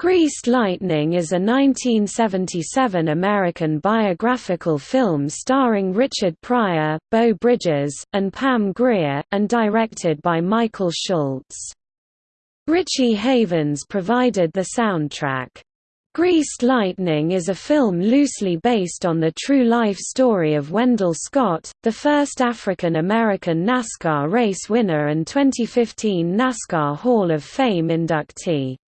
Greased Lightning is a 1977 American biographical film starring Richard Pryor, Beau Bridges, and Pam Grier, and directed by Michael Schultz. Richie Havens provided the soundtrack. Greased Lightning is a film loosely based on the true-life story of Wendell Scott, the first African-American NASCAR race winner and 2015 NASCAR Hall of Fame inductee.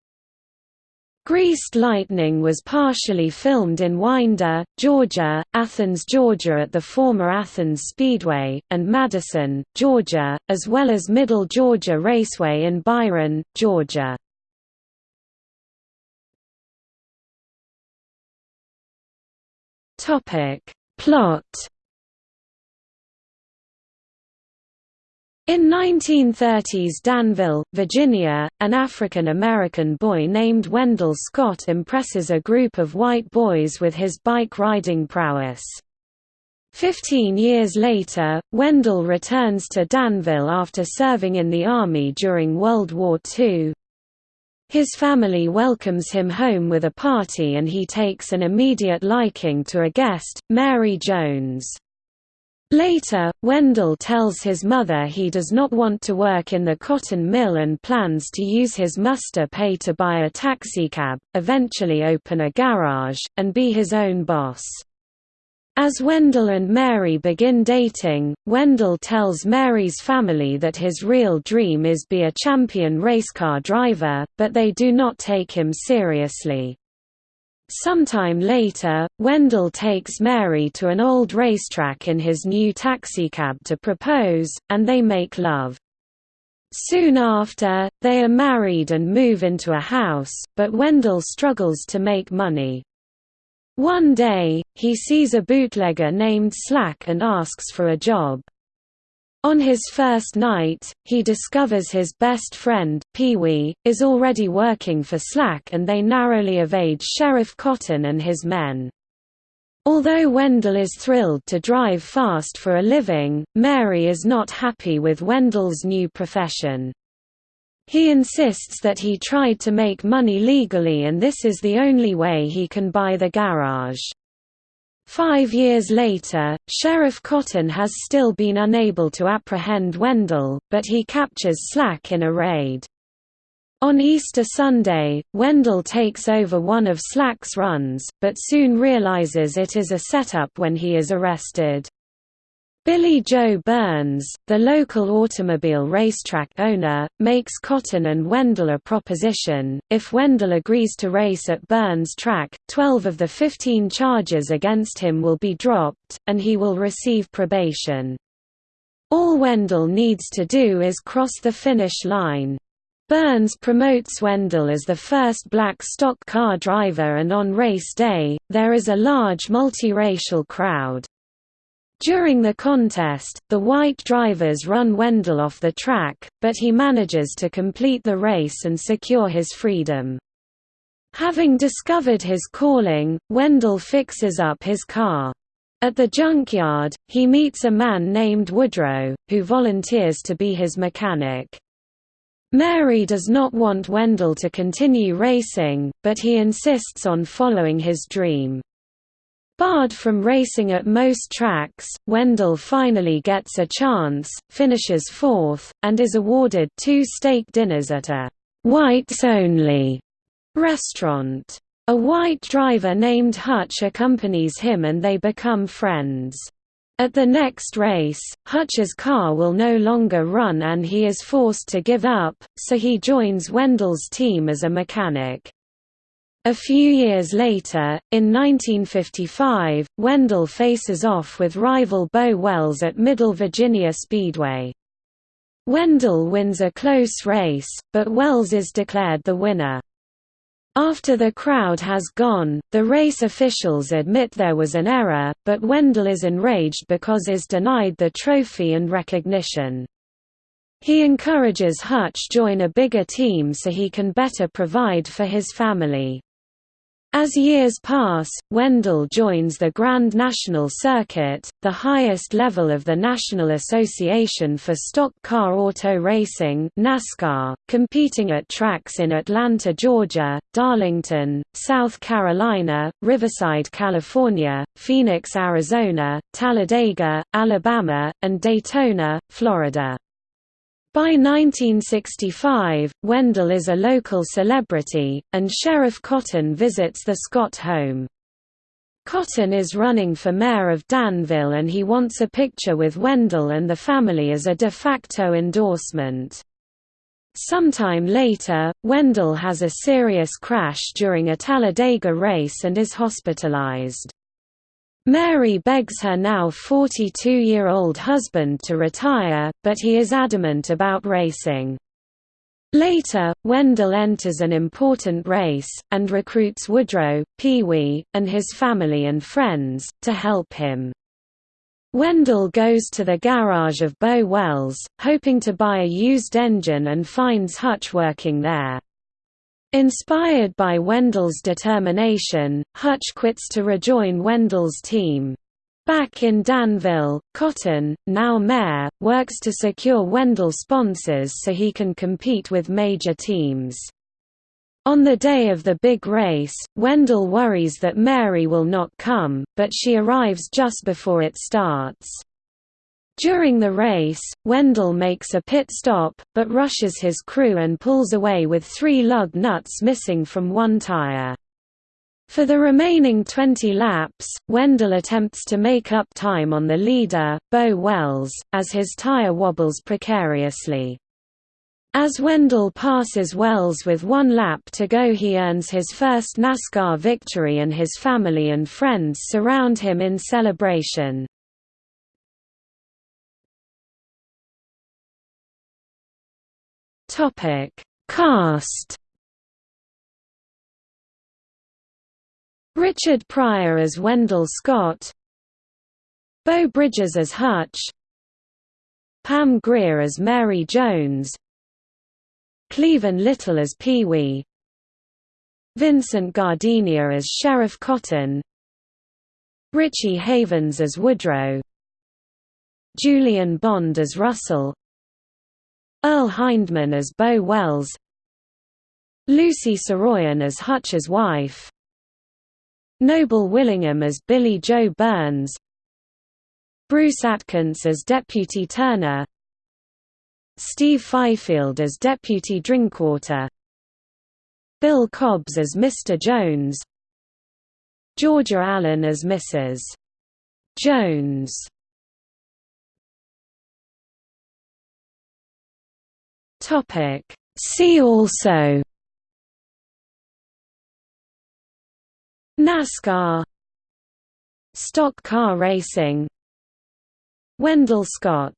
Greased Lightning was partially filmed in Winder, Georgia, Athens, Georgia at the former Athens Speedway, and Madison, Georgia, as well as Middle Georgia Raceway in Byron, Georgia. Plot In 1930s Danville, Virginia, an African-American boy named Wendell Scott impresses a group of white boys with his bike-riding prowess. Fifteen years later, Wendell returns to Danville after serving in the Army during World War II. His family welcomes him home with a party and he takes an immediate liking to a guest, Mary Jones. Later, Wendell tells his mother he does not want to work in the cotton mill and plans to use his muster pay to buy a taxicab, eventually open a garage, and be his own boss. As Wendell and Mary begin dating, Wendell tells Mary's family that his real dream is be a champion racecar driver, but they do not take him seriously. Sometime later, Wendell takes Mary to an old racetrack in his new taxicab to propose, and they make love. Soon after, they are married and move into a house, but Wendell struggles to make money. One day, he sees a bootlegger named Slack and asks for a job. On his first night, he discovers his best friend, Pee-wee, is already working for Slack and they narrowly evade Sheriff Cotton and his men. Although Wendell is thrilled to drive fast for a living, Mary is not happy with Wendell's new profession. He insists that he tried to make money legally and this is the only way he can buy the garage. Five years later, Sheriff Cotton has still been unable to apprehend Wendell, but he captures Slack in a raid. On Easter Sunday, Wendell takes over one of Slack's runs, but soon realizes it is a setup when he is arrested. Billy Joe Burns, the local automobile racetrack owner, makes Cotton and Wendell a proposition. If Wendell agrees to race at Burns' track, 12 of the 15 charges against him will be dropped, and he will receive probation. All Wendell needs to do is cross the finish line. Burns promotes Wendell as the first black stock car driver and on race day, there is a large multiracial crowd. During the contest, the white drivers run Wendell off the track, but he manages to complete the race and secure his freedom. Having discovered his calling, Wendell fixes up his car. At the junkyard, he meets a man named Woodrow, who volunteers to be his mechanic. Mary does not want Wendell to continue racing, but he insists on following his dream. Barred from racing at most tracks, Wendell finally gets a chance, finishes fourth, and is awarded two steak dinners at a «whites-only» restaurant. A white driver named Hutch accompanies him and they become friends. At the next race, Hutch's car will no longer run and he is forced to give up, so he joins Wendell's team as a mechanic. A few years later, in 1955, Wendell faces off with rival Beau Wells at Middle Virginia Speedway. Wendell wins a close race, but Wells is declared the winner. After the crowd has gone, the race officials admit there was an error, but Wendell is enraged because is denied the trophy and recognition. He encourages Hutch join a bigger team so he can better provide for his family. As years pass, Wendell joins the Grand National Circuit, the highest level of the National Association for Stock Car Auto Racing NASCAR, competing at tracks in Atlanta, Georgia, Darlington, South Carolina, Riverside, California, Phoenix, Arizona, Talladega, Alabama, and Daytona, Florida. By 1965, Wendell is a local celebrity, and Sheriff Cotton visits the Scott home. Cotton is running for mayor of Danville and he wants a picture with Wendell and the family as a de facto endorsement. Sometime later, Wendell has a serious crash during a Talladega race and is hospitalized. Mary begs her now 42-year-old husband to retire, but he is adamant about racing. Later, Wendell enters an important race, and recruits Woodrow, Pee-wee, and his family and friends, to help him. Wendell goes to the garage of Bo Wells, hoping to buy a used engine and finds Hutch working there. Inspired by Wendell's determination, Hutch quits to rejoin Wendell's team. Back in Danville, Cotton, now mayor, works to secure Wendell sponsors so he can compete with major teams. On the day of the big race, Wendell worries that Mary will not come, but she arrives just before it starts. During the race, Wendell makes a pit stop, but rushes his crew and pulls away with three lug nuts missing from one tire. For the remaining 20 laps, Wendell attempts to make up time on the leader, Bo Wells, as his tire wobbles precariously. As Wendell passes Wells with one lap to go he earns his first NASCAR victory and his family and friends surround him in celebration. Topic: Cast. Richard Pryor as Wendell Scott, Beau Bridges as Hutch, Pam Grier as Mary Jones, Cleavon Little as Pee-wee, Vincent Gardenia as Sheriff Cotton, Richie Havens as Woodrow, Julian Bond as Russell, Earl Hindman as Bo Wells Lucie Saroyan as Hutch's wife Noble Willingham as Billy Joe Burns Bruce Atkins as Deputy Turner Steve Fifield as Deputy Drinkwater Bill Cobbs as Mr. Jones Georgia Allen as Mrs. Jones Topic. See also. NASCAR. Stock car racing. Wendell Scott